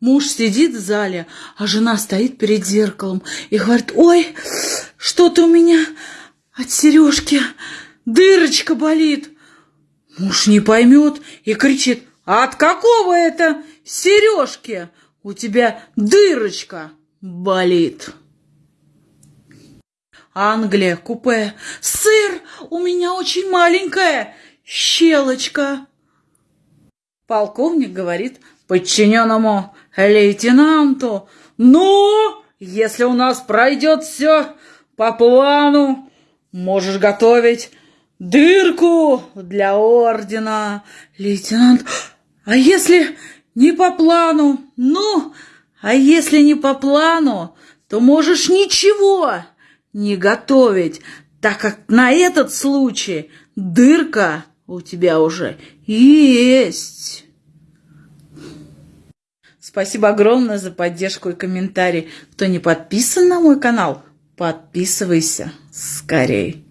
Муж сидит в зале, а жена стоит перед зеркалом и говорит, ой, что-то у меня от сережки дырочка болит. Муж не поймет и кричит, а от какого это сережки у тебя дырочка болит? Англия, купе. Сыр, у меня очень маленькая щелочка. Полковник говорит подчиненному лейтенанту, ну, если у нас пройдет все по плану, можешь готовить дырку для ордена. Лейтенант, а если не по плану? Ну, а если не по плану, то можешь ничего не готовить, так как на этот случай дырка у тебя уже есть. Спасибо огромное за поддержку и комментарий. Кто не подписан на мой канал, подписывайся скорей.